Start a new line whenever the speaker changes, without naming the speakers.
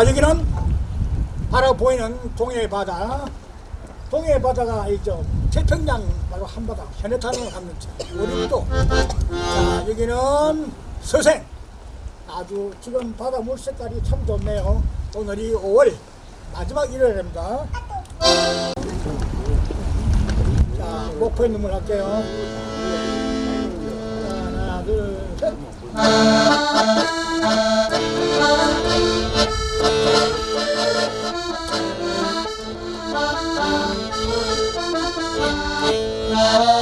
자, 여기는 바로 보이는 동해 바다. 동해 바다가 있죠. 태평양 바로 한바다, 현해탄을 갖는 우리도. 자, 여기는 서생. 아주 지금 바다 물 색깔이 참 좋네요. 오늘이 5월 마지막 일요일입니다. 자, 목포에 눈물 할게요. 자, 하나, 둘, 셋.
Love.